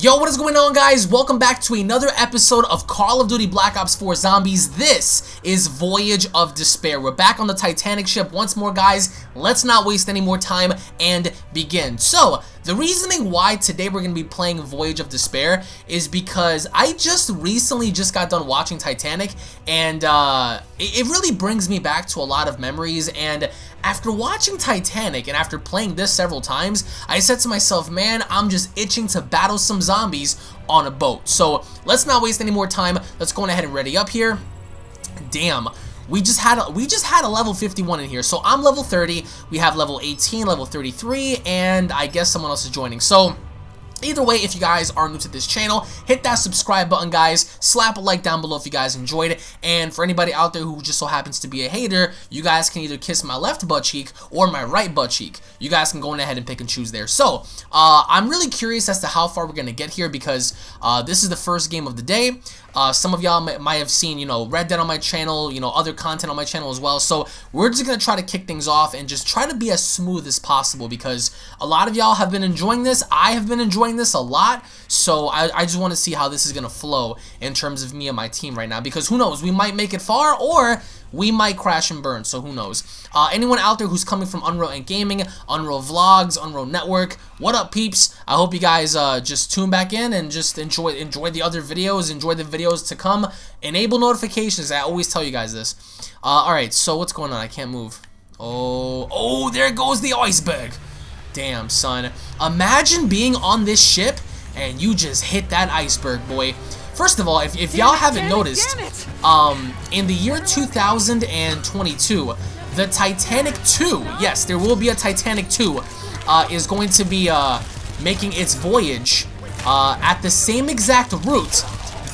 Yo, what is going on guys? Welcome back to another episode of Call of Duty Black Ops 4 Zombies. This is Voyage of Despair. We're back on the Titanic ship once more guys. Let's not waste any more time and begin. So, the reasoning why today we're going to be playing Voyage of Despair is because I just recently just got done watching Titanic and uh, it, it really brings me back to a lot of memories and after watching Titanic and after playing this several times, I said to myself, man, I'm just itching to battle some zombies on a boat. So let's not waste any more time. Let's go ahead and ready up here. Damn. We just had a, we just had a level 51 in here. So I'm level 30. We have level 18, level 33, and I guess someone else is joining. So Either way, if you guys are new to this channel, hit that subscribe button, guys. Slap a like down below if you guys enjoyed it. And for anybody out there who just so happens to be a hater, you guys can either kiss my left butt cheek or my right butt cheek. You guys can go ahead and pick and choose there. So, uh, I'm really curious as to how far we're going to get here because uh, this is the first game of the day. Uh, some of y'all might, have seen, you know, Red Dead on my channel, you know, other content on my channel as well. So we're just going to try to kick things off and just try to be as smooth as possible because a lot of y'all have been enjoying this. I have been enjoying this a lot. So I, I just want to see how this is going to flow in terms of me and my team right now because who knows, we might make it far or we might crash and burn, so who knows. Uh, anyone out there who's coming from Unreal and Gaming, Unreal Vlogs, Unreal Network, what up, peeps? I hope you guys uh, just tune back in and just enjoy enjoy the other videos, enjoy the videos to come. Enable notifications, I always tell you guys this. Uh, Alright, so what's going on? I can't move. Oh, oh, there goes the iceberg. Damn, son. Imagine being on this ship and you just hit that iceberg, boy. First of all, if, if y'all haven't noticed, um, in the year 2022, the Titanic 2, yes, there will be a Titanic 2, uh, is going to be uh, making its voyage uh, at the same exact route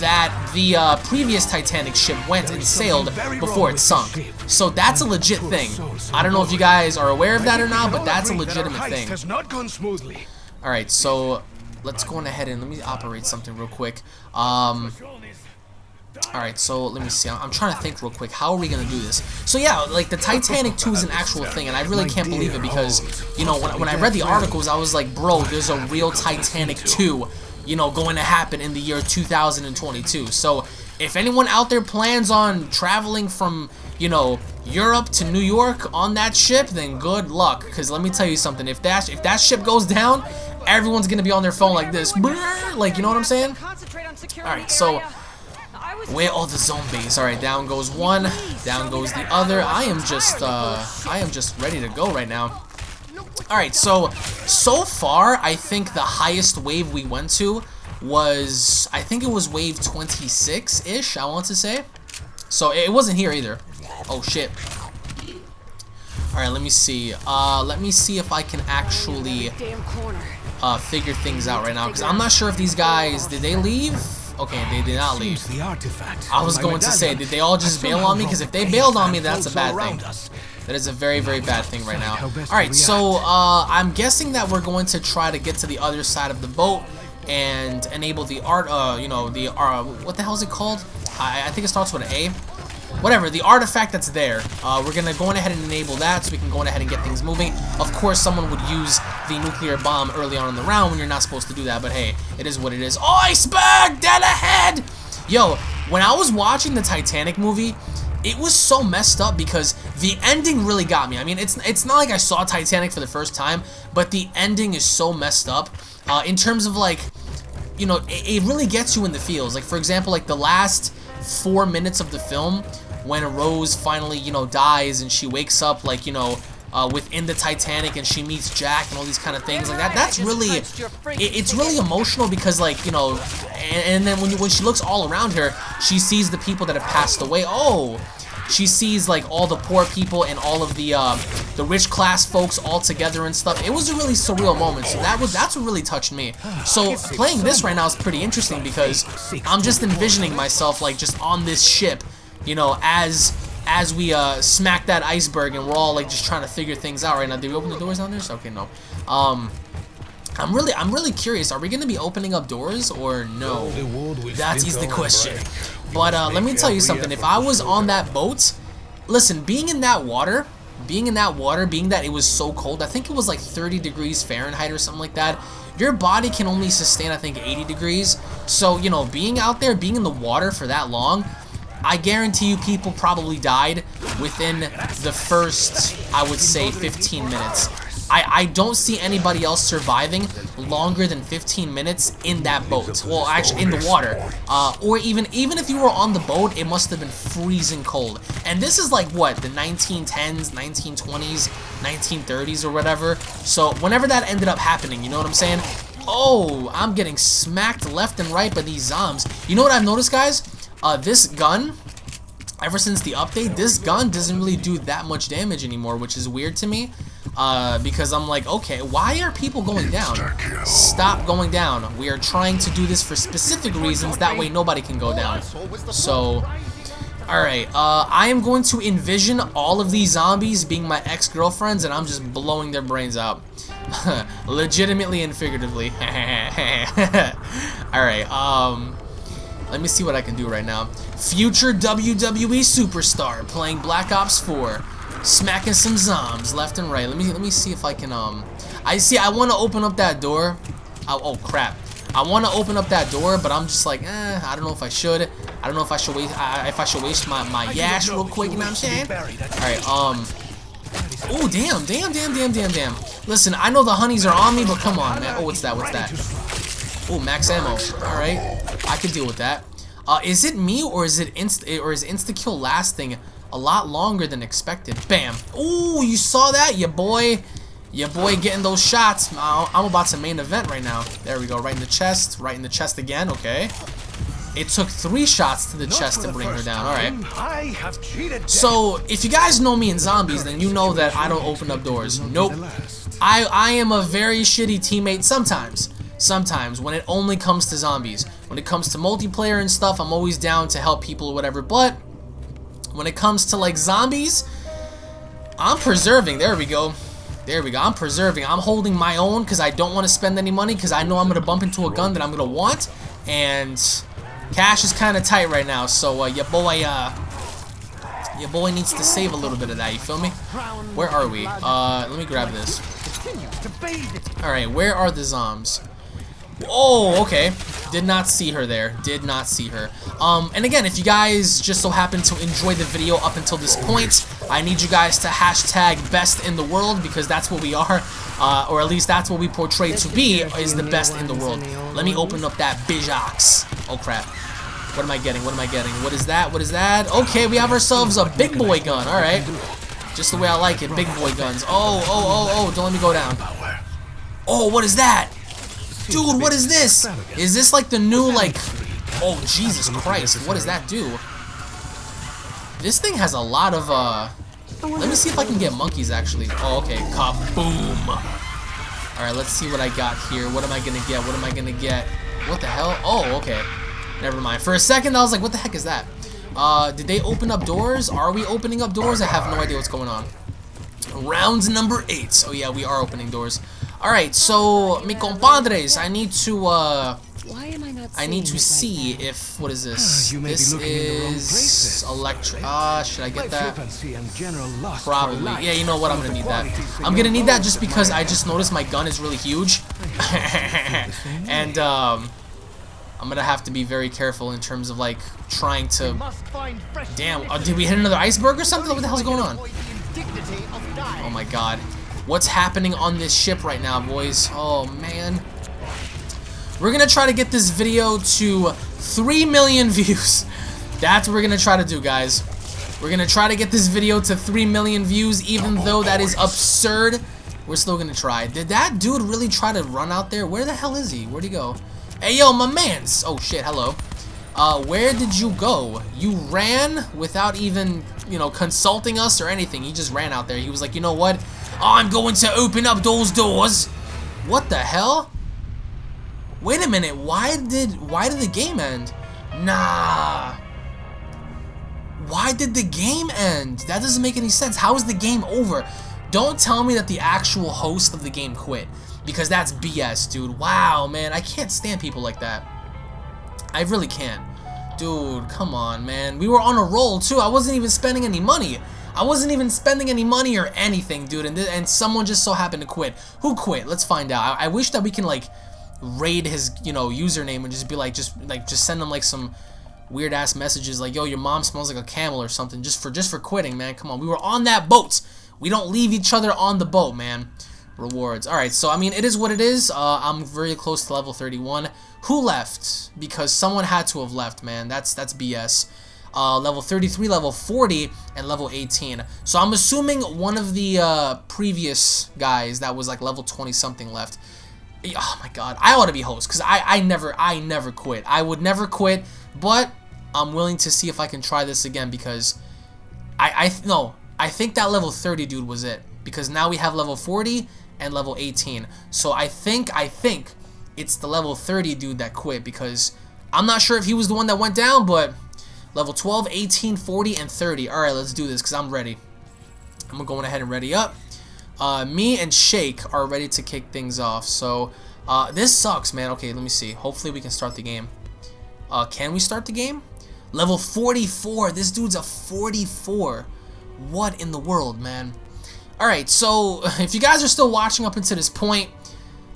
that the uh, previous Titanic ship went and sailed before it sunk. So that's a legit thing. I don't know if you guys are aware of that or not, but that's a legitimate thing. Alright, so let's go on ahead and let me operate something real quick. Um, Alright, so let me see. I'm, trying to think real quick. How are we going to do this? So yeah, like the Titanic 2 is an actual thing, and I really can't believe it because, you know, when, when I read the articles, I was like, bro, there's a real Titanic 2, you know, going to happen in the year 2022. So if anyone out there plans on traveling from, you know, Europe to New York on that ship, then good luck. Because let me tell you something. If that, if that ship goes down, everyone's going to be on their phone like this. Like, you know what I'm saying? Alright, so... Where all the zombies? Alright, down goes one, down goes the other. I am just, uh, I am just ready to go right now. Alright, so, so far, I think the highest wave we went to was, I think it was wave 26-ish, I want to say. So, it wasn't here either. Oh, shit. Alright, let me see. Uh, let me see if I can actually uh, figure things out right now because I'm not sure if these guys did they leave. Okay, they did not leave. I was going to say, did they all just bail on me? Because if they bailed on me, that's a bad thing. That is a very, very bad thing right now. Alright, so uh, I'm guessing that we're going to try to get to the other side of the boat and enable the art, uh, you know, the, uh, what the hell is it called? I, I think it starts with an A whatever, the artifact that's there, uh, we're going to go ahead and enable that so we can go ahead and get things moving. Of course, someone would use the nuclear bomb early on in the round when you're not supposed to do that, but hey, it is what it is. Iceberg, dead ahead! Yo, when I was watching the Titanic movie, it was so messed up because the ending really got me. I mean, it's it's not like I saw Titanic for the first time, but the ending is so messed up uh, in terms of like, you know, it, it really gets you in the feels. Like, for example, like the last four minutes of the film when Rose finally, you know, dies and she wakes up, like, you know, uh, within the Titanic and she meets Jack and all these kind of things like that. That's really, it, it's really emotional because like, you know, and, and then when, you, when she looks all around her, she sees the people that have passed away. Oh, she sees like all the poor people and all of the uh, the rich class folks all together and stuff. It was a really surreal moment. So that was that's what really touched me. So playing this right now is pretty interesting because I'm just envisioning myself like just on this ship you know, as as we uh, smack that iceberg and we're all like just trying to figure things out right now. Did we open the doors down there? Okay, no. Um, I'm really, I'm really curious. Are we gonna be opening up doors or no? That is the question. But uh, let me tell you something. If I was on that boat, listen, being in that water, being in that water, being that it was so cold, I think it was like 30 degrees Fahrenheit or something like that. your body can only sustain, I think, 80 degrees. So, you know, being out there, being in the water for that long, I guarantee you people probably died within the first, I would say, 15 minutes. I, I don't see anybody else surviving longer than 15 minutes in that boat. Well, actually, in the water. Uh, or even even if you were on the boat, it must have been freezing cold. And this is like, what, the 1910s, 1920s, 1930s or whatever. So whenever that ended up happening, you know what I'm saying? Oh, I'm getting smacked left and right by these zombs. You know what I've noticed, guys? Uh, this gun, ever since the update, this gun doesn't really do that much damage anymore, which is weird to me. Uh, because I'm like, okay, why are people going down? Stop going down. We are trying to do this for specific reasons, that way nobody can go down. So, alright, uh, I am going to envision all of these zombies being my ex-girlfriends, and I'm just blowing their brains out. Legitimately and figuratively. alright, um... Let me see what I can do right now. Future WWE superstar playing Black Ops 4 smacking some zombs left and right. Let me let me see if I can um. I see. I want to open up that door. Oh, oh crap! I want to open up that door, but I'm just like, eh. I don't know if I should. I don't know if I should waste. I, if I should waste my my yash real quick. You know what I'm saying? All right. Um. Oh damn! Damn! Damn! Damn! Damn! Damn! Listen, I know the honeys are on me, but come on, man. Oh, what's that? What's that? Oh, max ammo. All right. I can deal with that. Uh, is it me or is it inst or is insta kill lasting a lot longer than expected. Bam. Ooh, you saw that? Your boy, your boy getting those shots. I'm about to main event right now. There we go. Right in the chest. Right in the chest again. Okay. It took three shots to the Not chest to bring her down. Alright. So, if you guys know me in zombies, then you know that I don't open up doors. Nope. I, I am a very shitty teammate sometimes. Sometimes, when it only comes to zombies. When it comes to multiplayer and stuff, I'm always down to help people or whatever. But, when it comes to like zombies, I'm preserving. There we go. There we go. I'm preserving. I'm holding my own because I don't want to spend any money because I know I'm going to bump into a gun that I'm going to want. And cash is kind of tight right now. So uh, your boy, uh, your boy needs to save a little bit of that. You feel me? Where are we? Uh, let me grab this. Alright, where are the zombs? Oh, okay. Did not see her there. Did not see her. Um, and again, if you guys just so happen to enjoy the video up until this point, I need you guys to hashtag best in the world because that's what we are. Uh, or at least that's what we portray to be, is the best in the world. Let me open up that Bijox. Oh, crap. What am I getting? What am I getting? What is that? What is that? Okay, we have ourselves a big boy gun. All right. Just the way I like it. Big boy guns. Oh, oh, oh, oh. Don't let me go down. Oh, what is that? Dude, what is this? Is this like the new, like... Oh, Jesus Christ. What does that do? This thing has a lot of, uh... Let me see if I can get monkeys, actually. Oh, okay. Kaboom. Alright, let's see what I got here. What am I gonna get? What am I gonna get? What the hell? Oh, okay. Never mind. For a second, I was like, what the heck is that? Uh, did they open up doors? Are we opening up doors? I have no idea what's going on. Round number eight. Oh, yeah, we are opening doors. Alright, so, mi compadres, I need to, uh... Why am I not I need to see if, what is this? Ah, this is electric. Ah, uh, should I get that? Probably. Yeah, you know what? I'm gonna need that. I'm gonna need that just because I just noticed my gun is really huge. and, um... I'm gonna have to be very careful in terms of, like, trying to... Damn, uh, did we hit another iceberg or something? What the hell's going on? Oh my god. What's happening on this ship right now, boys? Oh, man. We're going to try to get this video to 3 million views. That's what we're going to try to do, guys. We're going to try to get this video to 3 million views, even though that is absurd. We're still going to try. Did that dude really try to run out there? Where the hell is he? Where'd he go? Hey, yo, my mans. Oh, shit. Hello. Uh, where did you go? You ran without even, you know, consulting us or anything. He just ran out there. He was like, you know what? I'm going to open up those doors. What the hell? Wait a minute. Why did why did the game end? Nah. Why did the game end? That doesn't make any sense. How is the game over? Don't tell me that the actual host of the game quit. Because that's BS, dude. Wow, man. I can't stand people like that. I really can't. Dude, come on, man. We were on a roll, too. I wasn't even spending any money. I wasn't even spending any money or anything, dude, and, and someone just so happened to quit. Who quit? Let's find out. I, I wish that we can, like, raid his, you know, username and just be like, just, like, just send him, like, some weird ass messages like, yo, your mom smells like a camel or something just for just for quitting, man. Come on, we were on that boat. We don't leave each other on the boat, man. Rewards. All right, so I mean, it is what it is. Uh, I'm very close to level 31. Who left? Because someone had to have left, man. That's that's BS. Uh, level 33, level 40, and level 18. So I'm assuming one of the uh, previous guys that was like level 20 something left. Oh my god, I ought to be host because I I never I never quit. I would never quit, but I'm willing to see if I can try this again because I I no I think that level 30 dude was it because now we have level 40 and level 18. So I think I think it's the level 30 dude that quit because I'm not sure if he was the one that went down, but level 12, 18, 40, and 30. All right, let's do this because I'm ready. I'm going ahead and ready up. Uh, me and Shake are ready to kick things off. So uh, this sucks, man. Okay, let me see. Hopefully we can start the game. Uh, can we start the game? Level 44. This dude's a 44. What in the world, man? Alright, so if you guys are still watching up until this point,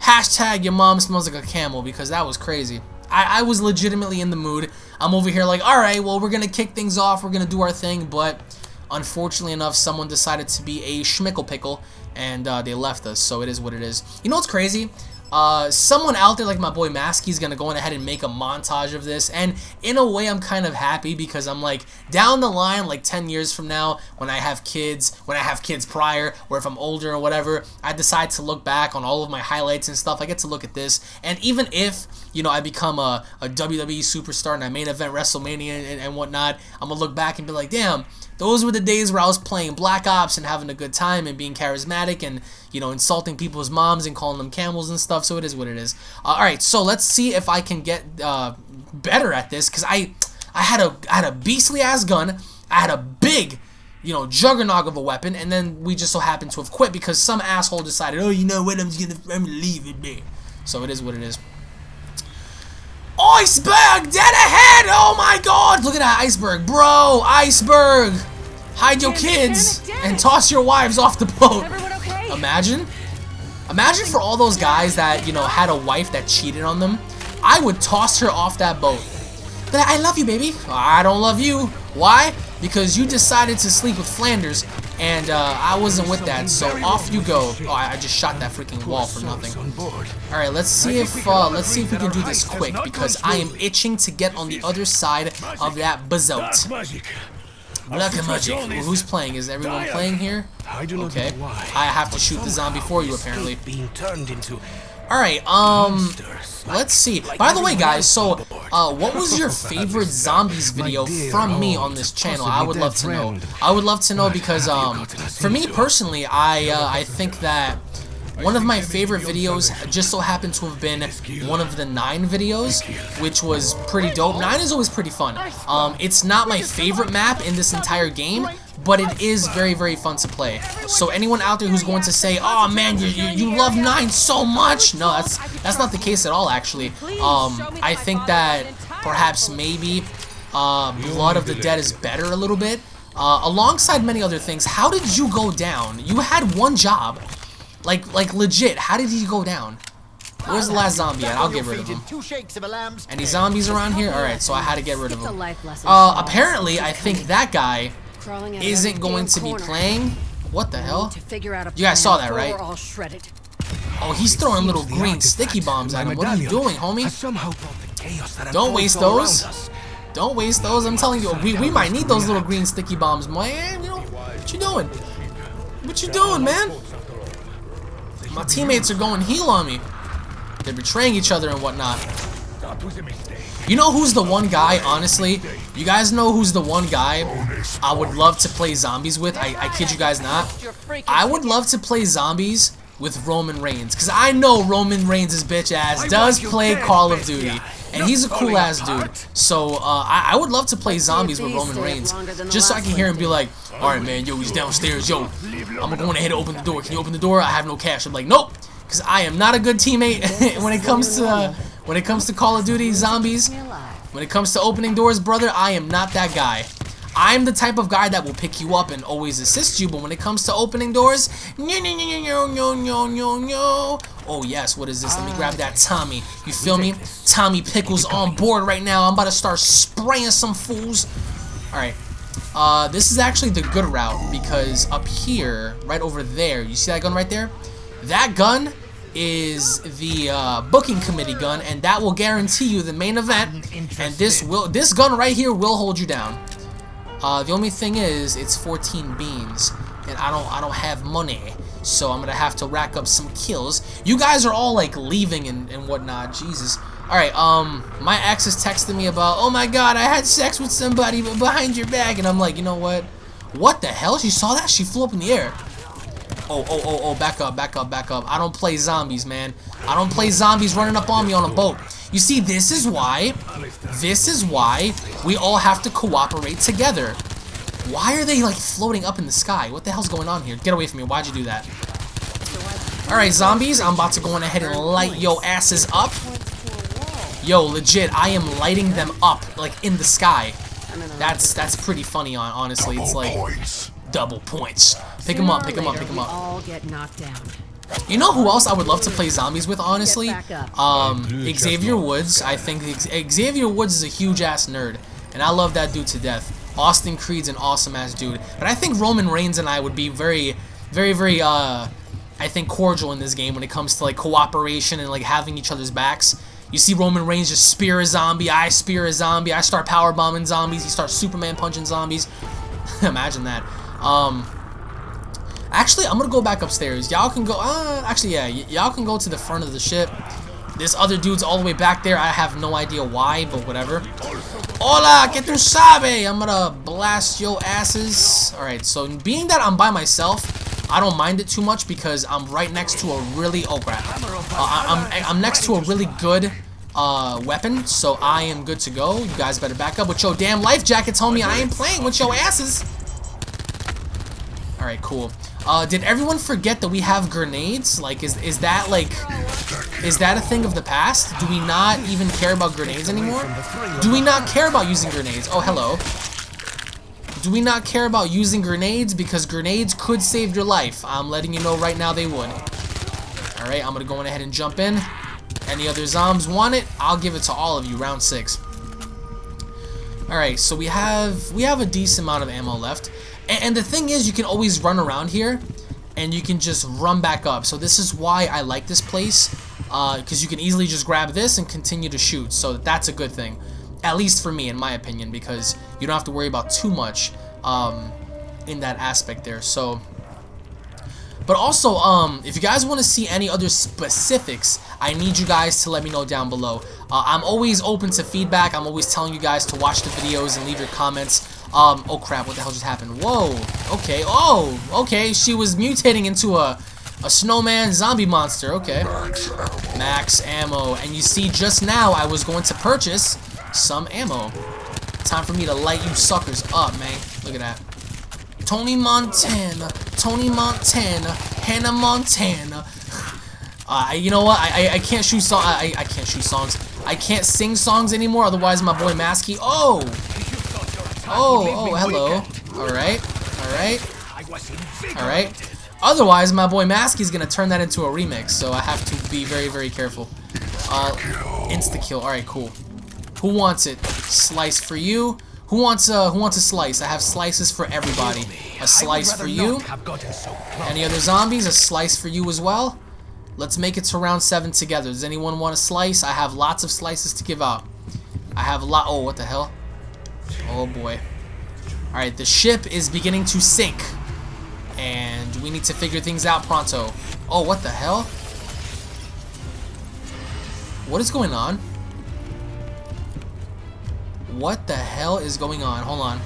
hashtag your mom smells like a camel because that was crazy. I, I was legitimately in the mood. I'm over here like, alright, well, we're going to kick things off. We're going to do our thing, but unfortunately enough, someone decided to be a schmickle pickle, and uh, they left us, so it is what it is. You know what's crazy? Uh, someone out there like my boy Maskey is gonna go ahead and make a montage of this. And in a way I'm kind of happy because I'm like down the line like 10 years from now when I have kids when I have kids prior or if I'm older or whatever I decide to look back on all of my highlights and stuff. I get to look at this. And even if you know I become a, a WWE superstar and I main event WrestleMania and, and whatnot I'm gonna look back and be like damn those were the days where I was playing Black Ops and having a good time and being charismatic and, you know, insulting people's moms and calling them camels and stuff. So it is what it is. Uh, all right, so let's see if I can get uh, better at this because I, I had a, I had a beastly ass gun. I had a big, you know, juggernaut of a weapon, and then we just so happened to have quit because some asshole decided, oh, you know what, I'm just gonna, I'm gonna leave it be. So it is what it is. Iceberg! Dead ahead! Oh my god! Look at that iceberg. Bro, iceberg! Hide your kids and toss your wives off the boat. Imagine. Imagine for all those guys that, you know, had a wife that cheated on them. I would toss her off that boat. But I love you, baby. I don't love you. Why? Because you decided to sleep with Flanders and uh, I wasn't with that, so off you go. Oh, I, just shot that freaking wall for nothing. All right, let's see if uh, let's see if we can do this quick because I am itching to get on the other side of that bazout. Black magic. Well, who's playing? Is everyone playing here? Okay. I have to shoot the zombie for you, apparently. Being turned into Alright, um, let's see. By the way, guys, so, uh, what was your favorite zombies video from me on this channel? I would love to know. I would love to know because, um, for me personally, I, uh, I think that one of my favorite videos just so happened to have been one of the 9 videos, which was pretty dope. 9 is always pretty fun. Um, it's not my favorite map in this entire game, but it is very, very fun to play. So anyone out there who's going to say, oh man, you, you, you love 9 so much, no, that's, that's not the case at all, actually. Um, I think that perhaps maybe uh, Blood of the Dead is better a little bit. Uh, alongside many other things, how did you go down? You had one job. Like, like legit, how did he go down? Where's the last zombie at? I'll get rid of him. Any zombies around here? Alright, so I had to get rid of him. Uh, apparently, I think that guy isn't going to be playing. What the hell? You guys saw that, right? Oh, he's throwing little green sticky bombs at him. What are you doing, homie? Don't waste those. Don't waste those. I'm telling you, we, we might need those little green sticky bombs, man. You know, what you doing? What you doing, man? My teammates are going heal on me. They're betraying each other and whatnot. You know who's the one guy, honestly? You guys know who's the one guy I would love to play zombies with? I, I kid you guys not. I would love to play zombies with Roman Reigns. Because I know Roman Reigns' bitch ass does play Call of Duty. And he's a cool ass dude. So uh, I, I, would love to play zombies with Roman Reigns. Just so I can hear him be like, alright man, yo, he's downstairs, yo. I'm going ahead and open the door. Can you open the door? I have no cash. I'm like, nope. Because I am not a good teammate when it comes to uh, when it comes to Call of Duty zombies. When it comes to opening doors, brother, I am not that guy. I'm the type of guy that will pick you up and always assist you, but when it comes to opening doors, no, no, no, no, no, no, no, no. Oh, yes, what is this? Let me grab that Tommy. You feel me? Tommy Pickles on board right now. I'm about to start spraying some fools. Alright. Uh, this is actually the good route because up here, right over there, you see that gun right there? That gun is the uh, booking committee gun, and that will guarantee you the main event. And this will, this gun right here will hold you down. Uh, the only thing is, it's 14 beans, and I don't, I don't have money, so I'm gonna have to rack up some kills. You guys are all like leaving and, and whatnot. Jesus. All right. Um, my ex is texting me about, oh my God, I had sex with somebody behind your back, and I'm like, you know what? What the hell? She saw that? She flew up in the air. Oh, oh, oh, oh, back up, back up, back up. I don't play zombies, man. I don't play zombies running up on me on a boat. You see, this is why, this is why we all have to cooperate together. Why are they, like, floating up in the sky? What the hell's going on here? Get away from me. Why'd you do that? Alright, zombies, I'm about to go on ahead and light yo asses up. Yo, legit, I am lighting them up, like, in the sky. That's, that's pretty funny, on honestly. It's like double points. Pick him up, pick him up, pick him up. All get knocked down. You know who else I would love to play zombies with, honestly? Um, Xavier Woods. I think Xavier Woods is a huge ass nerd, and I love that dude to death. Austin Creed's an awesome ass dude, but I think Roman Reigns and I would be very, very, very, uh, I think cordial in this game when it comes to like cooperation and like having each other's backs. You see Roman Reigns just spear a zombie, I spear a zombie, I start power bombing zombies, he starts Superman punching zombies. Imagine that. Um, actually, I'm gonna go back upstairs. Y'all can go. Uh, actually, yeah, y'all can go to the front of the ship. This other dude's all the way back there. I have no idea why, but whatever. Hola, que tu sabe? I'm gonna blast yo asses. Alright, so being that I'm by myself, I don't mind it too much because I'm right next to a really... Oh, crap. Uh, I'm, I'm next to a really good uh, weapon, so I am good to go. You guys better back up with your damn life jackets, homie. I ain't playing with your asses. Alright, cool. Uh, did everyone forget that we have grenades? Like, is, is that, like, is that a thing of the past? Do we not even care about grenades anymore? Do we not care about using grenades? Oh, hello. Do we not care about using grenades? Because grenades could save your life. I'm letting you know right now they would. Alright, I'm to go ahead and jump in. Any other zombs want it? I'll give it to all of you, round six. Alright, so we have we have a decent amount of ammo left. And, and the thing is, you can always run around here, and you can just run back up. So this is why I like this place, because uh, you can easily just grab this and continue to shoot. So that's a good thing, at least for me, in my opinion, because you don't have to worry about too much um, in that aspect there. So but also, um, if you guys want to see any other specifics, I need you guys to let me know down below. Uh, I'm always open to feedback. I'm always telling you guys to watch the videos and leave your comments. Um, oh crap, what the hell just happened? Whoa, okay, oh, okay, she was mutating into a, a snowman zombie monster, okay. Max ammo. and you see, just now, I was going to purchase some ammo. Time for me to light you suckers up, man. Look at that. Tony Montana, Tony Montana, Hannah Montana. Uh, you know what? I, I, I can't shoot song. I, I can't shoot songs. I can't sing songs anymore. Otherwise, my boy Masky. Oh, oh, oh, hello. All right, all right, all right. Otherwise, my boy Masky's gonna turn that into a remix. So I have to be very, very careful. Uh, insta kill. All right, cool. Who wants it? Slice for you. Who wants a Who wants a slice? I have slices for everybody. A slice for you. Any other zombies? A slice for you as well. Let's make it to round seven together. Does anyone want a slice? I have lots of slices to give out. I have a lot. Oh, what the hell? Oh boy. All right, the ship is beginning to sink, and we need to figure things out pronto. Oh, what the hell? What is going on? What the hell is going on? Hold on.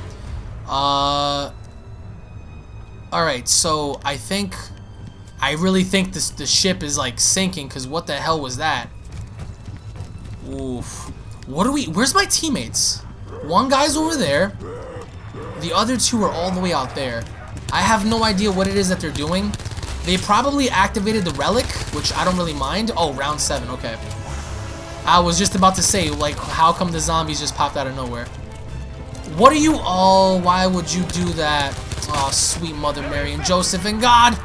Uh. Alright, so I think... I really think this the ship is like sinking, because what the hell was that? Oof. What are we... Where's my teammates? One guy's over there. The other two are all the way out there. I have no idea what it is that they're doing. They probably activated the relic, which I don't really mind. Oh, round 7, okay. I was just about to say, like, how come the zombies just popped out of nowhere? What are you? Oh, why would you do that? Oh, sweet Mother Mary and Joseph and God.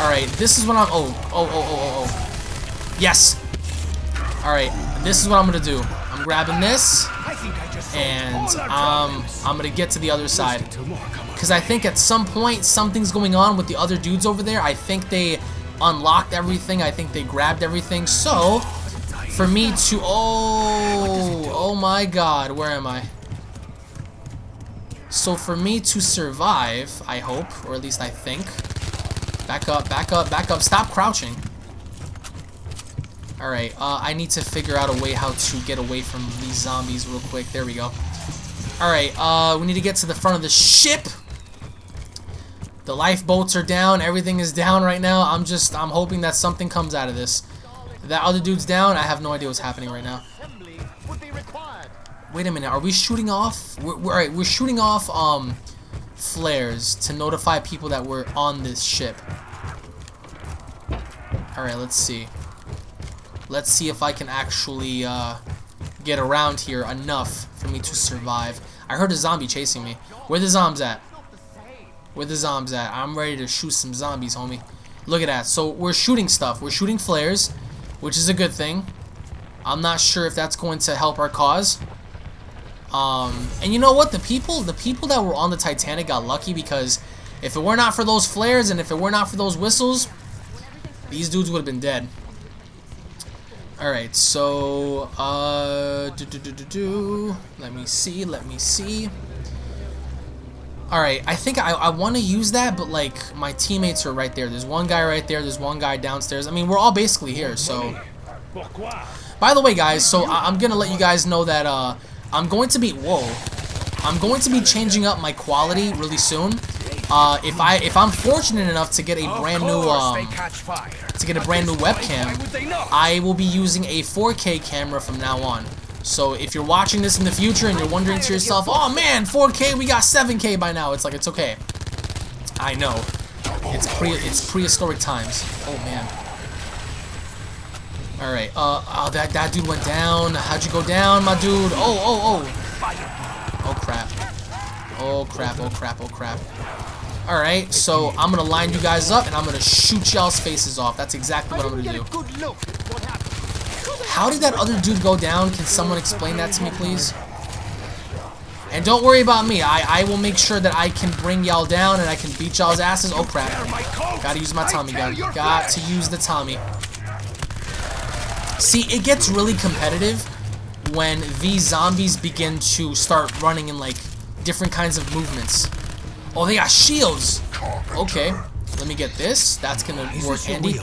All right, this is what I'm. Oh, oh, oh, oh, oh, oh. Yes. All right, this is what I'm gonna do. I'm grabbing this, and um, I'm gonna get to the other side. Because I think at some point something's going on with the other dudes over there. I think they unlocked everything. I think they grabbed everything. So, for me to... Oh, oh my god. Where am I? So for me to survive, I hope, or at least I think. Back up, back up, back up. Stop crouching. Alright, uh, I need to figure out a way how to get away from these zombies real quick. There we go. Alright, uh, we need to get to the front of the ship. The lifeboats are down. Everything is down right now. I'm just, I'm hoping that something comes out of this. That other dude's down. I have no idea what's happening right now. Wait a minute. Are we shooting off? We're, we're, right, we're shooting off um, flares to notify people that we're on this ship. Alright, let's see. Let's see if I can actually uh, get around here enough for me to survive. I heard a zombie chasing me. Where the zombies at? Where the zombies at? I'm ready to shoot some zombies, homie. Look at that. So we're shooting stuff. We're shooting flares, which is a good thing. I'm not sure if that's going to help our cause. Um, and you know what? The people, the people that were on the Titanic got lucky because if it were not for those flares and if it were not for those whistles, these dudes would have been dead. Alright, so, uh, do, do, do, do, do. let me see, let me see. Alright, I think I, I want to use that, but, like, my teammates are right there. There's one guy right there, there's one guy downstairs. I mean, we're all basically here, so... By the way, guys, so I, I'm gonna let you guys know that, uh, I'm going to be... Whoa. I'm going to be changing up my quality really soon. Uh, if I if I'm fortunate enough to get a brand new um, to get a brand new webcam, I will be using a 4K camera from now on. So if you're watching this in the future and you're wondering to yourself, oh man, 4K, we got 7K by now. It's like it's okay. I know. It's pre it's prehistoric times. Oh man. All right. Uh, oh, that that dude went down. How'd you go down, my dude? Oh, oh, oh. Oh crap. Oh crap. Oh crap. Oh crap. Alright, so I'm gonna line you guys up and I'm gonna shoot y'all's faces off. That's exactly what I'm gonna do. How did that other dude go down? Can someone explain that to me, please? And don't worry about me. I, I will make sure that I can bring y'all down and I can beat y'all's asses. Oh, crap. Gotta use my Tommy gun. Got to use the Tommy. See, it gets really competitive when these zombies begin to start running in, like, different kinds of movements. Oh, they got shields. Okay. Let me get this. That's gonna work handy.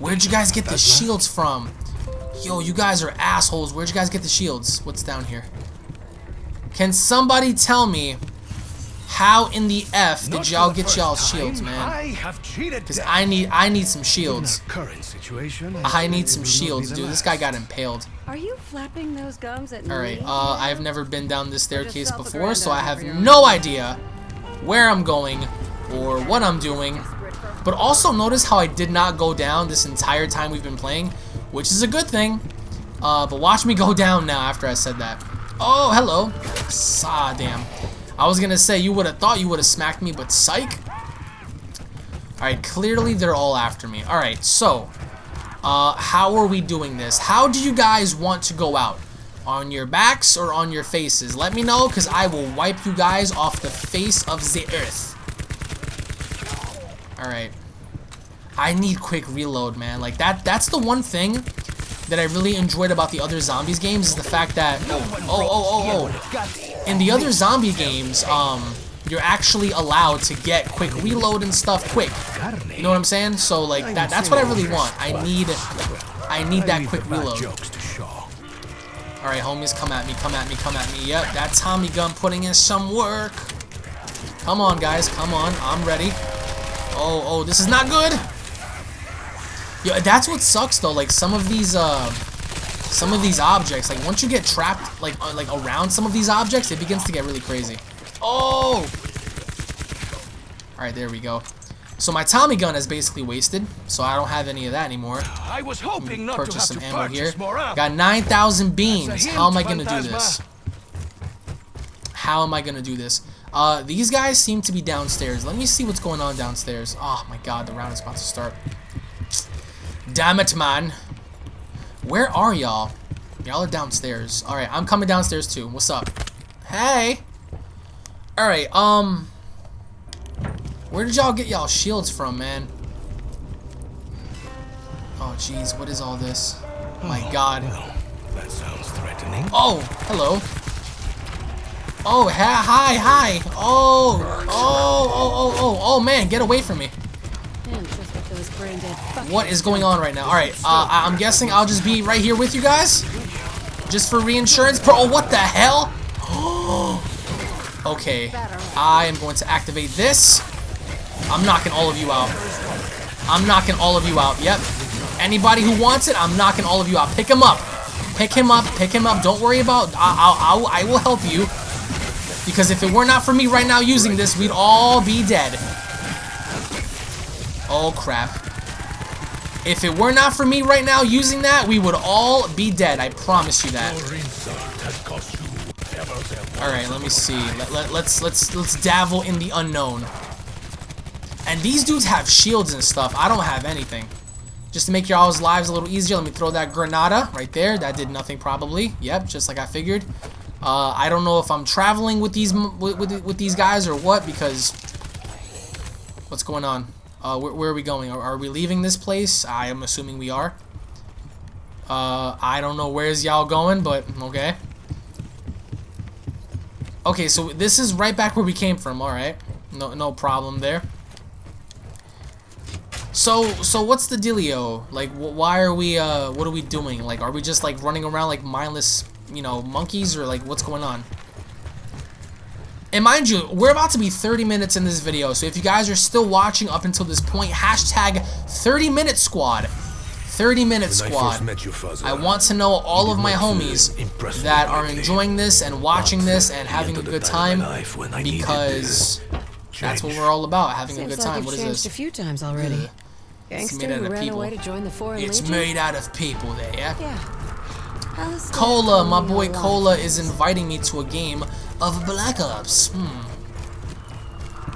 Where'd you guys get the shields from? Yo, you guys are assholes. Where'd you guys get the shields? What's down here? Can somebody tell me how in the F did y'all get y'all shields, man? Because I need I need some shields. I need some shields, dude. This guy got impaled. Are you flapping those gums at me? Alright, uh, I've never been down this staircase before, so I have no idea where I'm going or what I'm doing. But also notice how I did not go down this entire time we've been playing, which is a good thing. Uh, but watch me go down now after I said that. Oh, hello. Ah, damn. I was gonna say, you would have thought you would have smacked me, but psych. Alright, clearly they're all after me. Alright, so, uh, how are we doing this? How do you guys want to go out? On your backs or on your faces? Let me know, because I will wipe you guys off the face of the earth. Alright. I need quick reload, man. Like, that. that's the one thing that I really enjoyed about the other zombies games is the fact that... Oh, oh, oh, oh. In the other zombie games, um, you're actually allowed to get quick reload and stuff quick. You know what I'm saying? So, like, that that's what I really want. I need... I need that quick reload. Alright, homies, come at me, come at me, come at me. Yep, that Tommy gun putting in some work. Come on, guys, come on. I'm ready. Oh, oh, this is not good. Yeah, that's what sucks though. Like some of these, uh, some of these objects. Like once you get trapped, like uh, like around some of these objects, it begins to get really crazy. Oh. All right, there we go. So my Tommy gun is basically wasted, so I don't have any of that anymore. I was hoping not purchase to some have ammo to here. More Got 9,000 beans. How am I gonna do this? How am I gonna do this? Uh, these guys seem to be downstairs. Let me see what's going on downstairs. Oh my god, the round is about to start. Damn it, man. Where are y'all? Y'all are downstairs. Alright, I'm coming downstairs too. What's up? Hey! Alright, um... Where did y'all get y'all shields from, man? Oh, jeez, what is all this? Oh, My god. Well, that sounds threatening. Oh, hello. Oh, ha hi, hi. Oh, oh, oh, oh, oh, oh, man, get away from me. Man, just like those brain dead fuckers. What is going on right now? Alright, uh, I'm guessing I'll just be right here with you guys? Just for reinsurance? Bro, what the hell? okay, I am going to activate this. I'm knocking all of you out. I'm knocking all of you out, yep. Anybody who wants it, I'm knocking all of you out. Pick him up. Pick him up, pick him up. Don't worry about, I, I, I, I will help you. Because if it were not for me right now using this, we'd all be dead. Oh, crap. If it were not for me right now using that, we would all be dead. I promise you that. All right, let me see. Let, let, let's let's let's dabble in the unknown. And these dudes have shields and stuff. I don't have anything. Just to make y'all's lives a little easier, let me throw that granada right there. That did nothing probably. Yep, just like I figured. Uh, I don't know if I'm traveling with these with, with, with these guys or what because what's going on? Uh, where, where are we going? Are, are we leaving this place? I am assuming we are. Uh, I don't know where's y'all going, but okay. Okay, so this is right back where we came from. All right, no no problem there. So so what's the dealio? Like, wh why are we? Uh, what are we doing? Like, are we just like running around like mindless, you know, monkeys, or like what's going on? And mind you, we're about to be 30 minutes in this video, so if you guys are still watching up until this point, hashtag 30 minute squad. 30 minute When squad. first met you, Fuzzer, I want to know all of my homies that are enjoying this and watching this and having a good time in time my life when I because that's what we're all about, having a Seems good like time. you've What is changed this? a few times already. Ugh. Gangster made out of people. away to join the foreign It's legion? made out of people there, yeah? Yeah. Cola, my boy. Cola is inviting me to a game of Black Ops. Hmm.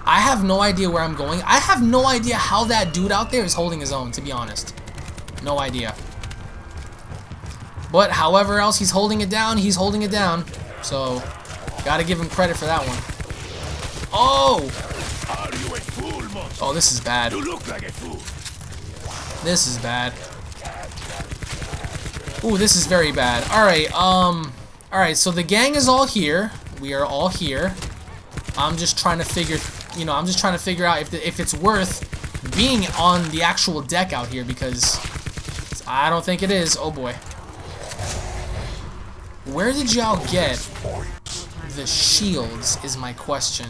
I have no idea where I'm going. I have no idea how that dude out there is holding his own, to be honest. No idea. But however else he's holding it down, he's holding it down. So, gotta give him credit for that one. Oh! Are you a fool? Oh, this is bad. You look like a fool. This is bad. Ooh, this is very bad. Alright, um... Alright, so the gang is all here. We are all here. I'm just trying to figure... You know, I'm just trying to figure out if, the, if it's worth being on the actual deck out here, because... I don't think it is. Oh, boy. Where did y'all get the shields, is my question.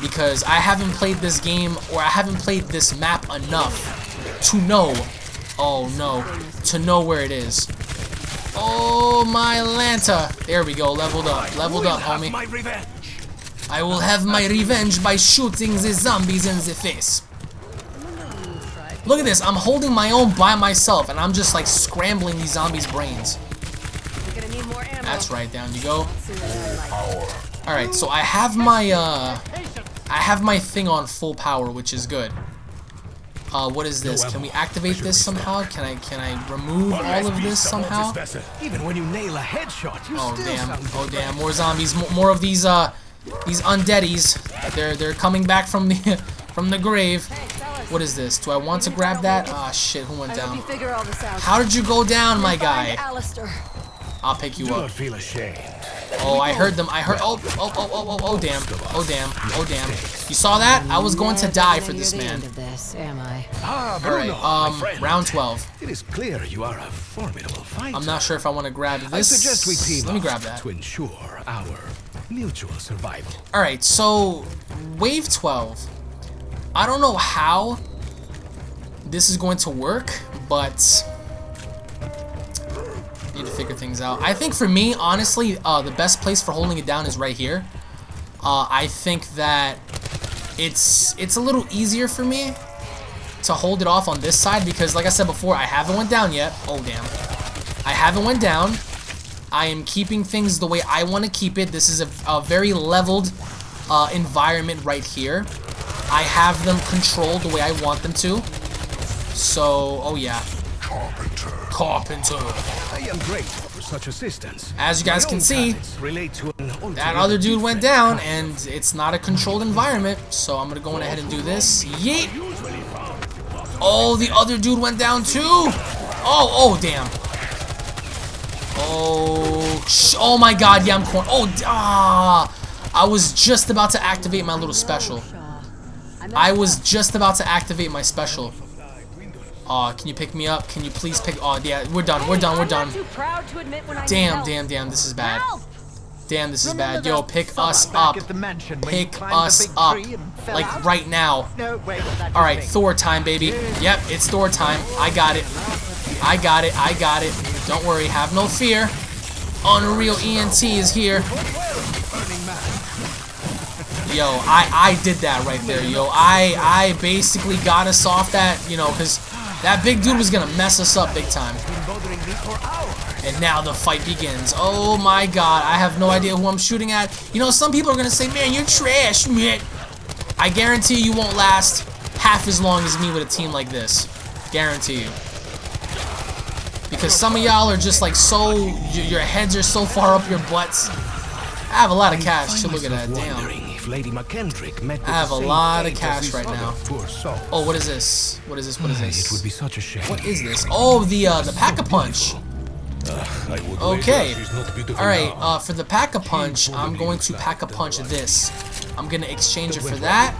Because I haven't played this game, or I haven't played this map enough to know, oh no, to know where it is. Oh my Lanta! There we go, leveled up, leveled up, homie. my revenge. I will have my revenge by shooting the zombies in the face. Look at this, I'm holding my own by myself, and I'm just like scrambling these zombies' brains. You're gonna need more ammo. That's right, down you go. Soon as I like. Alright, so I have my, uh, I have my thing on full power, which is good. Uh, what is this? Can we activate this somehow? Can I, can I remove all of this somehow? Even when you nail a headshot, you Oh still damn, oh damn, more zombies, more of these, uh, these undeadies. They're, they're coming back from the, from the grave. What is this? Do I want to grab that? Ah, shit, who went down? you figure all this out. How did you go down, my guy? Alistair. I'll pick you Do up. not feel ashamed. Oh, I heard them. I heard. Oh, oh, oh, oh, oh, oh, damn. Oh, damn. Oh, damn. You saw that? I was going to die for this man. Am I? Ah, All right. Bruno, my Um, friend. round 12. It is clear you are a formidable fighter. I'm not sure if I want to grab this. I suggest we team Let me grab that. to ensure our mutual survival. All right. So, wave 12. I don't know how this is going to work, but need to figure things out. I think for me, honestly, uh, the best place for holding it down is right here. Uh, I think that it's it's a little easier for me to hold it off on this side because, like I said before, I haven't went down yet. Oh damn, I haven't went down. I am keeping things the way I want to keep it. This is a, a very leveled uh, environment right here. I have them controlled the way I want them to. So, oh yeah. Carpenter. Carpenter. I am grateful for such assistance. As you guys can see, relate to an That other dude went down, and it's not a controlled environment, so I'm gonna go on ahead and do this. Yeet! Oh, the other dude went down too! Oh, oh, damn. Oh, sh oh my god, yeah, I'm corn. Oh, ah! I was just about to activate my little special. I was just about to activate my special. Aw, can you pick me up? Can you please pick? Oh, yeah, we're done, we're done, we're done. too proud to admit when I need Damn, help. damn, damn, this is bad. Damn, this is bad. Yo, pick us up. at the mansion when you Pick us up. tree and fell Like right now. No, wait, that Alright. Thor time, baby. Yep, it's Thor time. I got it. I got it. I got it. Don't worry. Have no fear. Unreal ENT is here. Yo, I, I did that right there, yo. I, I basically got us off that, you know, because that big dude was going to mess us up big time. And now the fight begins. Oh my god, I have no idea who I'm shooting at. You know, some people are gonna say, man, you're trash, man. I guarantee you won't last half as long as me with a team like this. Guarantee you. Because some of y'all are just like so, your heads are so far up your butts. I have a lot of cash, so look at that, damn. If Lady McKendrick met I have a lot of cash right now. Oh, what is this? What is this? What is this? It would be such a shame. What is this? Oh, the uh, the pack-a-punch. Okay. Alright, uh, for the pack-a-punch, I'm going to pack-a-punch this. I'm gonna exchange it for that.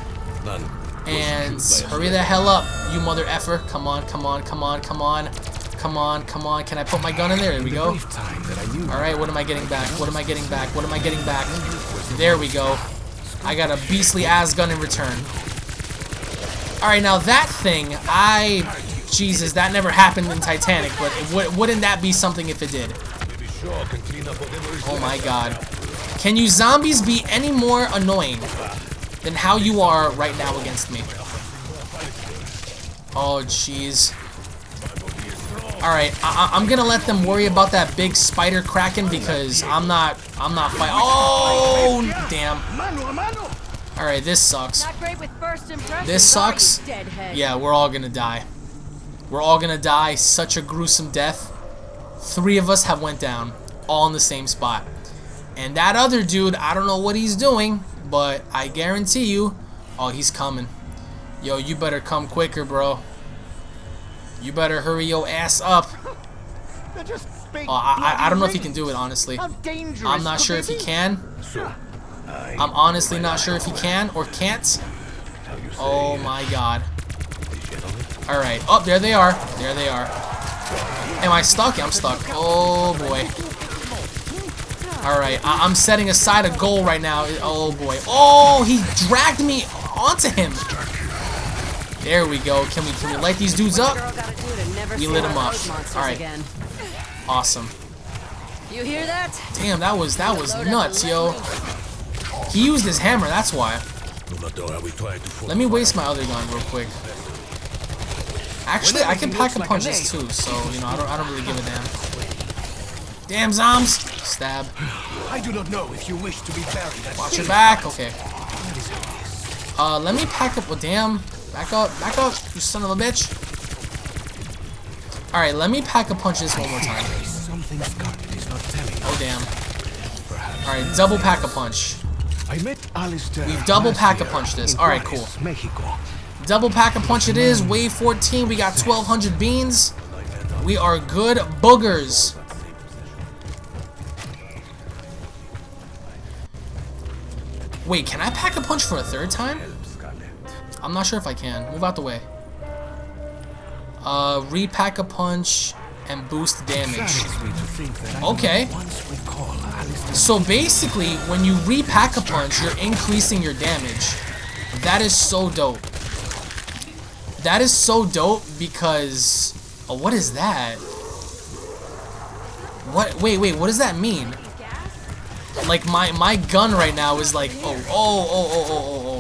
And hurry the hell up, you mother effer. Come on, come on, come on, come on. Come on, come on. Can I put my gun in there? There we go. brief time that I knew Alright, what am I getting back? What am I getting back? What am I getting back? There we go. I got a beastly ass gun in return. Alright, now that thing, I... Jesus, that never happened in Titanic, but wouldn't that be something if it did? Oh my god. Can you zombies be any more annoying than how you are right now against me? Oh, jeez. Alright, I I'm gonna let them worry about that big spider kraken because I'm not, I'm not fight- Oh, damn. Alright, this sucks. Not great with first impressions. This sucks. Yeah, we're all gonna die. We're all gonna die. Such a gruesome death. Three of us have went down, all in the same spot. And that other dude, I don't know what he's doing, but I guarantee you, oh, he's coming. Yo, you better come quicker, bro. You better hurry your ass up. They're just big Oh, I, I, I don't know if he can do it, honestly. I'm not sure if he can. I'm honestly not sure if he can or can't. Oh my god. Alright. Oh, there they are. There they are. Am I stuck? I'm stuck. Oh boy. Alright, I'm setting aside a goal right now. Oh boy. Oh, he dragged me onto him. There we go. Can we can we light these dudes up? Girl gotta do to never We lit them up. All right. Again. Awesome. You hear that? Damn, that was that was nuts, yo. He used his hammer, that's why. Let me waste my other gun real quick. Actually, I can pack looks a like punch a this too, so you know I don't I don't really give a damn. Damn zombs! Stab. I do not know if you wish to be buried Watch your back. Okay. Uh, let me pack up. Well, damn. Back up. Back up. You son of a bitch. All right, let me pack a punch this one more time. Something Scarlett is not telling us. Oh damn. All right, double pack a punch. I met Alistair. We've double pack a punch this. All right, cool. Double pack a punch it is. Wave 14. We got 1,200 beans. We are good boogers. Wait, can I pack a punch for a third time? I'm not sure if I can. Move out the way. Uh, repack a punch and boost damage. Saddens me to think that I Okay. will once recall Alistair. So basically, when you repack a punch, you're increasing your damage. That is so dope. That is so dope because... Oh, what is that? What? Wait, wait, what does that mean? Like, my, my gun right now is like... Oh, oh, oh, oh, oh, oh, oh.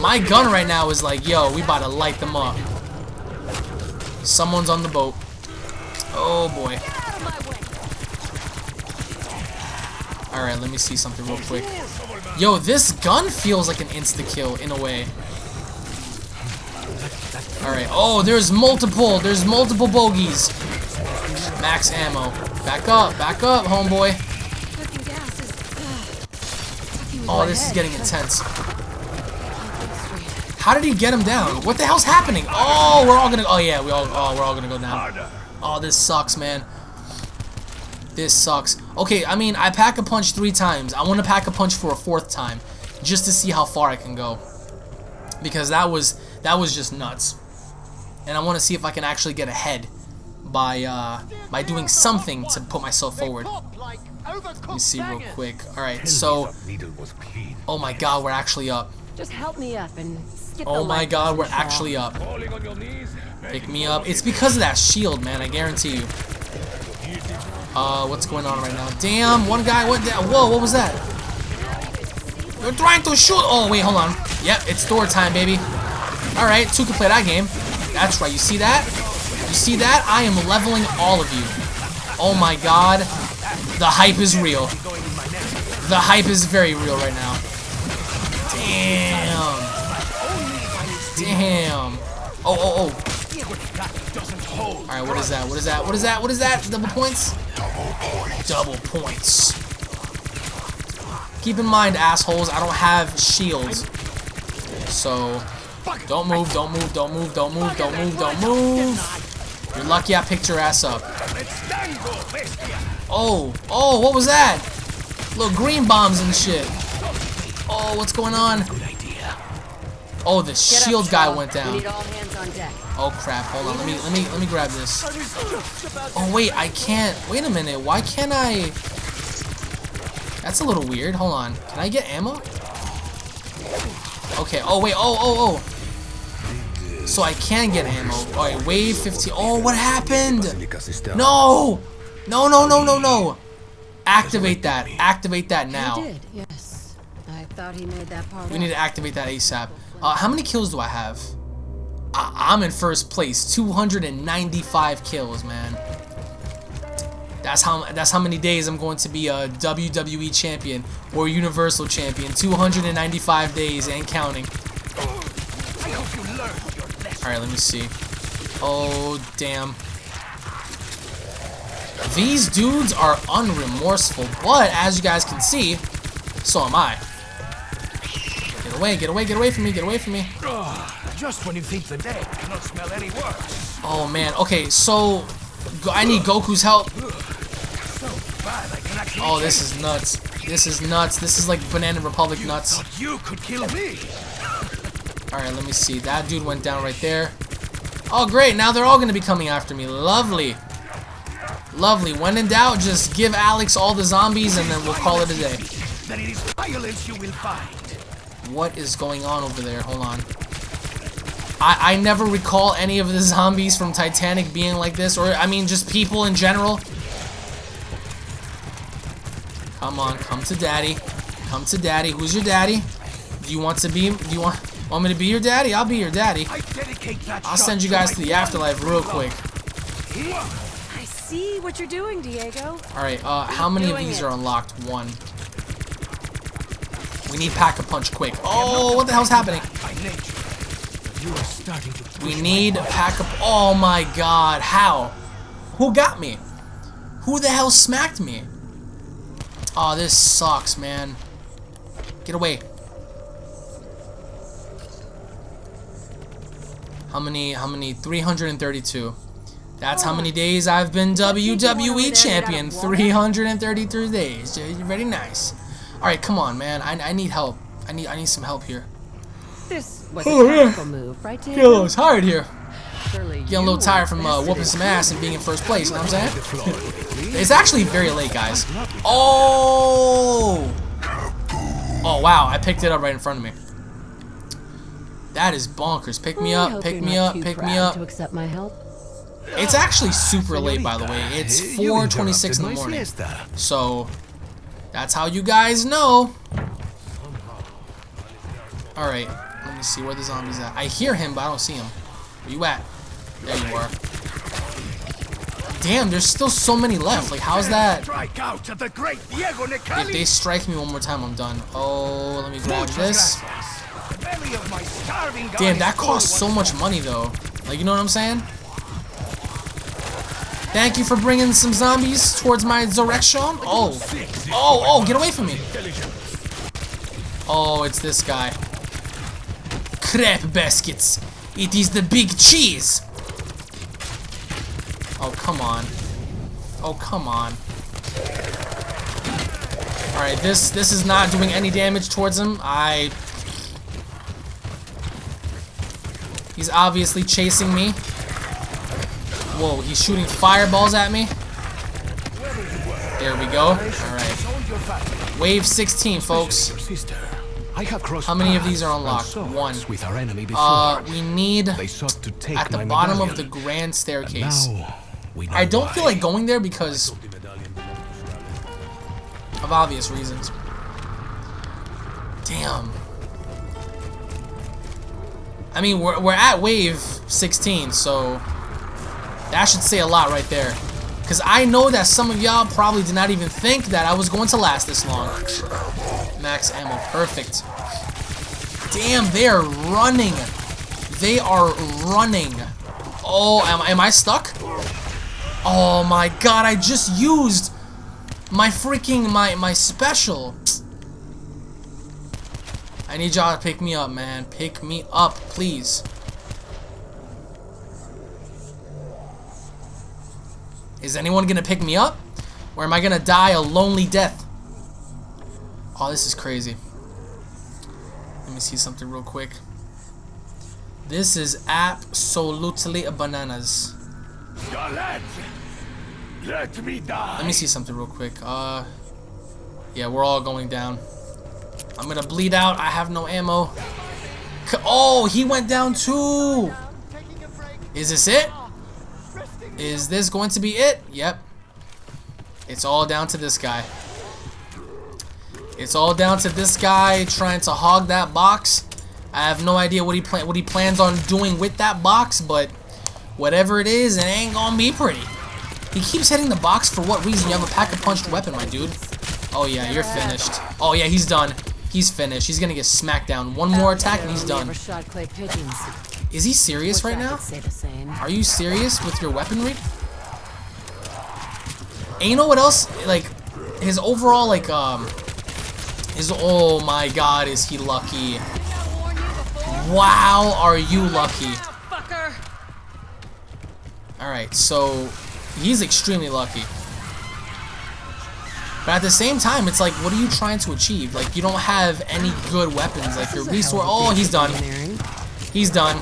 My gun right now is like, yo, we about to light them up. Someone's on the boat. Oh, boy. Alright, let me see something real quick. Yo, this gun feels like an insta-kill in a way. Alright, oh, there's multiple, there's multiple bogeys. Max ammo. Back up, back up, homeboy. Cooking gas is. fucking with Oh, this is getting intense. Straight. How did he get him down? What the hell's happening? Oh, we're all gonna. Oh yeah, we all. Oh, we're all gonna go down. Oh, this sucks, man. This sucks. Okay, I mean, I pack a punch three times. I want to pack a punch for a fourth time, just to see how far I can go. Because that was that was just nuts, and I want to see if I can actually get ahead by uh, by doing something to put myself forward. Let me see real quick. All right, so Needle was clean. oh my God, we're actually up. Just help me up and skip the Oh my God, we're actually up. Falling on your knees. Pick me up. It's because of that shield, man. I guarantee you. Uh, what's going on right now? Damn, one guy went down. Whoa, what was that? You're trying to shoot. Oh, wait, hold on. Yep, it's door time, baby. All right, two can play that game. That's right. You see that? You see that? I am leveling all of you. Oh my God, the hype is real. The hype is very real right now. Damn. Damn. Oh, oh, oh. Alright, what is that? What is that? What is that? What is that? Double points? Double points. Keep in mind, assholes, I don't have shields. So, don't move, don't move, don't move, don't move, don't move, don't move. You're lucky I picked your ass up. Oh, oh, what was that? Little green bombs and shit. Oh, what's going on? Oh, the shield guy went down. need all hands on deck. Oh crap, hold on, let me let me let me grab this. Oh wait, I can't wait a minute, why can't I That's a little weird. Hold on. Can I get ammo? Okay, oh wait, oh oh oh. So I can get ammo. Alright, wave 15. Oh, what happened? No! No no no no no! Activate that. Activate that now. Yes. I thought he made that part We need to activate that ASAP. Uh, how many kills do I have? I I'm in first place. 295 kills, man. That's how that's how many days I'm going to be a WWE champion or Universal champion. 295 days and counting. All right, let me see. Oh damn. These dudes are unremorseful, but as you guys can see, so am I. Get away, get away, get away from me, get away from me. Just when you think the dead cannot smell any worse. Oh man, okay, so I need Goku's help. Bad, I can actually Oh, this is nuts. This is nuts. This is like Banana Republic nuts. You could kill me. Alright, let me see. That dude went down right there. Oh, great. Now they're all going to be coming after me. Lovely. Lovely. When in doubt, just give Alex all the zombies and then we'll call it a day. Then it is violence you will find. What is going on over there? Hold on. I, I never recall any of the zombies from Titanic being like this, or I mean just people in general. Come on, come to daddy. Come to daddy. Who's your daddy? Do you want to be do you want want me to be your daddy? I'll be your daddy. I dedicate that I'll send you guys to the afterlife real quick. I see what you're doing, Diego. Alright, uh, how many of these are unlocked? One. We need pack a punch quick. Oh, what the hell's happening? By nature. You are starting to push We need body. pack up. Oh my god, how? Who got me? Who the hell smacked me? Oh, this sucks, man. Get away. How many? How many? 332. That's how many days I've been WWE champion. 333 days. Very nice. All right, come on, man. I, I need help. I need I need some help here. This was Oh, a yeah. move, right, Get a little tired here. Surely Getting a little tired from uh, whooping some ass and being in first place. You know what I'm saying? The floor with it, please. It's actually very late, guys. Oh! Oh, wow. I picked it up right in front of me. That is bonkers. Pick me up, pick me up, pick me up. To accept my help. It's actually super late, by the way. It's 4.26 in the morning. So, that's how you guys know. Alright, let me see where the zombie's at. I hear him, but I don't see him. Where you at? There you are. Damn, there's still so many left. Like, how's that? Strike out at the great Diego If they strike me one more time, I'm done. Oh, let me grab this. gracias. The belly of my starving guy Damn, that costs so much money, though. Like, you know what I'm saying? Thank you for bringing some zombies towards my direction. Oh. Oh, oh, get away from me. Oh, it's this guy. Crap baskets. It is the big cheese. Oh, come on. Oh, come on. Alright, this this is not doing any damage towards him. I... He's obviously chasing me. Whoa, he's shooting fireballs at me. There we go. Alright. Hold your fire. Wave 16, folks. Your sister. I have crossed How many of these are unlocked? One. With our enemy before. Uh, we need they sought to take at the bottom of the grand staircase. now we know I don't feel like going there because of obvious reasons. Damn. I mean, we're, we're at wave 16, so that should say a lot right there. Because I know that some of y'all probably did not even think that I was going to last this long. Max ammo, perfect. Damn, they are running. They are running. Oh, am, am I stuck? Oh my god, I just used my freaking, my, my special. I need y'all to pick me up, man. Pick me up, please. Is anyone gonna pick me up? Or am I gonna die a lonely death? Oh, this is crazy. Let me see something real quick. This is absolutely bananas. Lads, let me die. Let me see something real quick. Uh, yeah, we're all going down. I'm gonna bleed out. I have no ammo. Oh, he went down too. Taking a break. Is this it? Is this going to be it? Yep. It's all down to this guy. It's all down to this guy trying to hog that box. I have no idea what he plan what he plans on doing with that box, but whatever it is, it ain't gonna be pretty. He keeps hitting the box for what reason? You have a pack a punched weapon, my dude. Oh yeah, you're finished. Oh yeah, he's done. He's finished. He's gonna get smacked down. One more attack and he's done. Never shot clay pigeons. Is he serious right now? could say the same. Are you serious with your weaponry? And you know what else? Like, his overall, like, um, his, oh my god, is he lucky. Wow, are you lucky. Alright, so, he's extremely lucky. But at the same time, it's like, what are you trying to achieve? Like, you don't have any good weapons. Like, your resource, oh, he's done. He's done.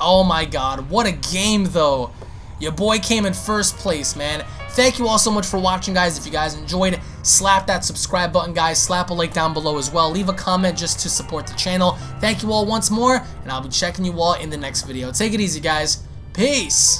Oh my god, what a game though. Your boy came in first place, man. Thank you all so much for watching, guys. If you guys enjoyed, slap that subscribe button, guys. Slap a like down below as well. Leave a comment just to support the channel. Thank you all once more, and I'll be checking you all in the next video. Take it easy, guys. Peace.